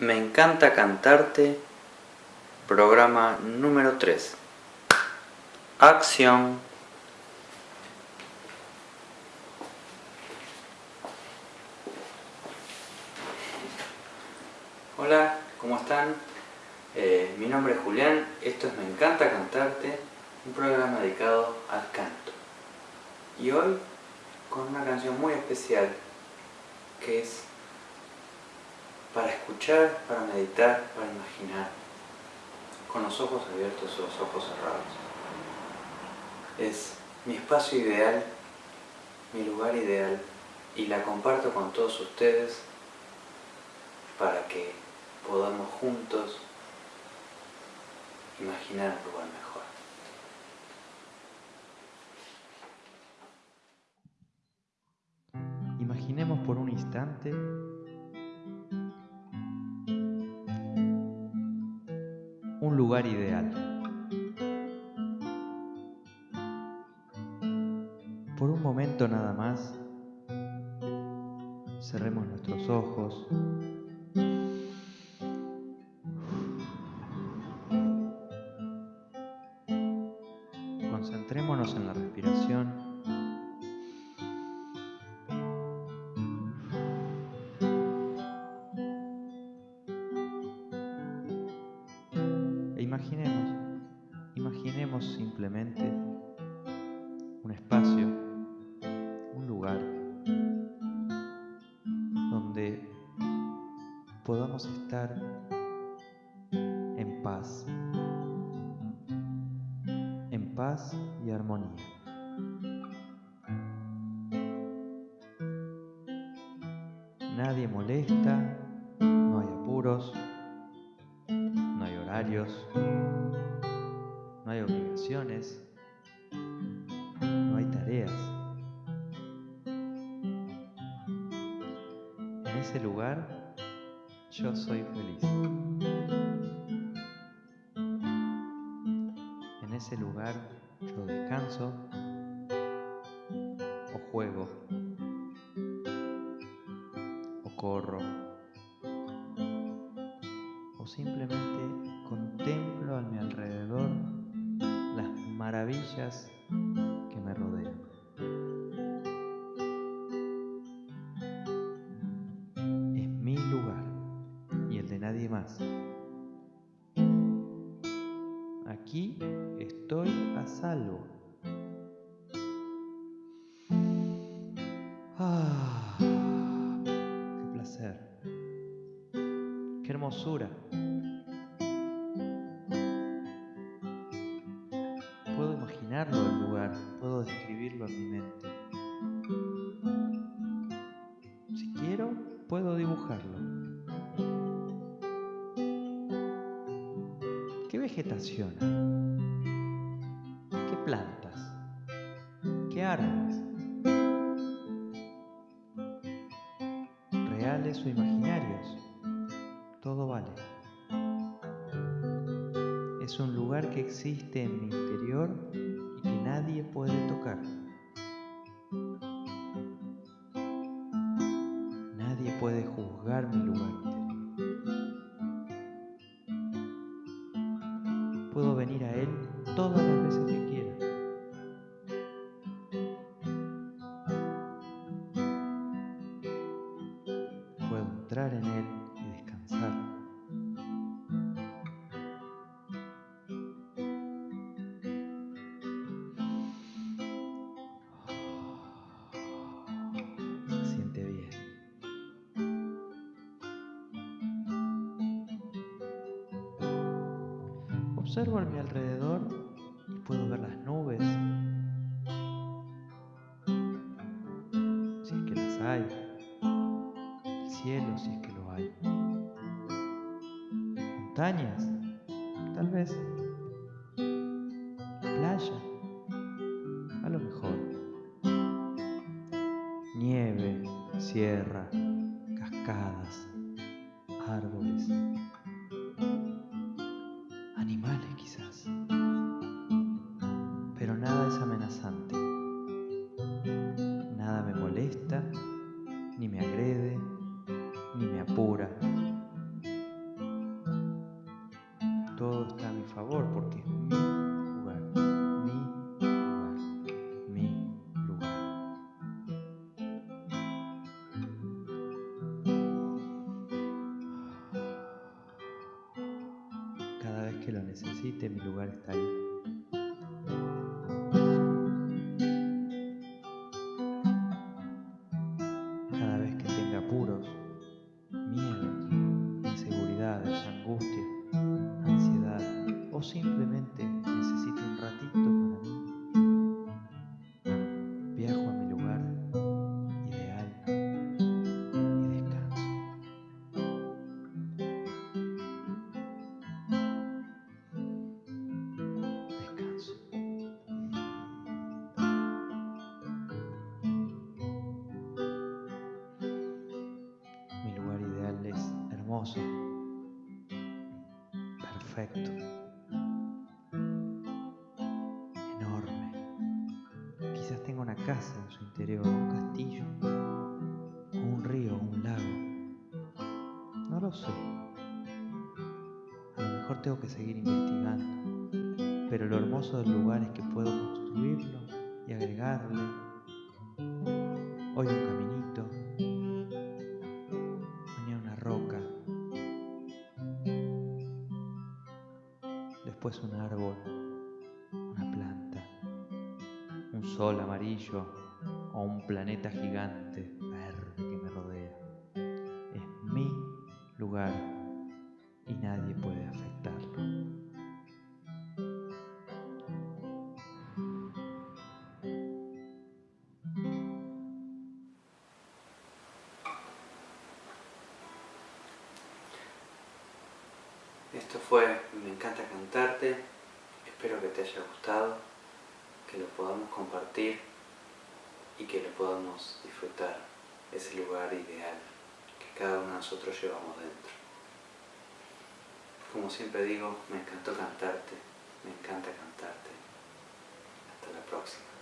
Me encanta cantarte, programa número 3. Acción. Hola, ¿cómo están? Eh, mi nombre es Julián, esto es Me encanta cantarte, un programa dedicado al canto. Y hoy con una canción muy especial que es para escuchar, para meditar, para imaginar, con los ojos abiertos o los ojos cerrados. Es mi espacio ideal, mi lugar ideal, y la comparto con todos ustedes para que podamos juntos imaginar un lugar mejor. Imaginemos por un instante lugar ideal. Por un momento nada más, cerremos nuestros ojos. Imaginemos, imaginemos simplemente un espacio, un lugar donde podamos estar en paz, en paz y armonía. Nadie molesta, no hay apuros, no hay obligaciones, no hay tareas. En ese lugar yo soy feliz. En ese lugar yo descanso o juego o corro o simplemente que me rodean. Es mi lugar y el de nadie más. Aquí estoy a salvo. Ah, qué placer. Qué hermosura. Puedo describirlo en mi mente. Si quiero, puedo dibujarlo. ¿Qué vegetación? ¿Qué plantas? ¿Qué árboles? ¿Reales o imaginarios? Todo vale. Es un lugar que existe en mi interior nadie puede tocar. Nadie puede juzgar mi lugar. Puedo venir a él todas las veces que quiera. Puedo entrar en él Observo a mi alrededor y puedo ver las nubes, si es que las hay, el cielo si es que lo hay, montañas, tal vez, playa, a lo mejor, nieve, sierra, pero nada es amenazante. Nada me molesta, ni me agrede, ni me apura. Todo está a mi favor porque es mi lugar, mi lugar, mi lugar. Cada vez que lo necesite, mi lugar está ahí. O simplemente necesite un ratito para mí, viajo a mi lugar ideal y descanso. Descanso. Mi lugar ideal es hermoso, perfecto, casa en su interior, un castillo, o un río, un lago. No lo sé. A lo mejor tengo que seguir investigando. Pero lo hermoso del lugar es que puedo construirlo y agregarle. Hoy un caminito, mañana una roca, después un árbol, sol amarillo o un planeta gigante verde que me rodea. Es mi lugar y nadie puede afectarlo. Esto fue Me encanta cantarte, espero que te haya gustado, que lo podamos compartir y que lo podamos disfrutar, ese lugar ideal que cada uno de nosotros llevamos dentro. Como siempre digo, me encantó cantarte, me encanta cantarte. Hasta la próxima.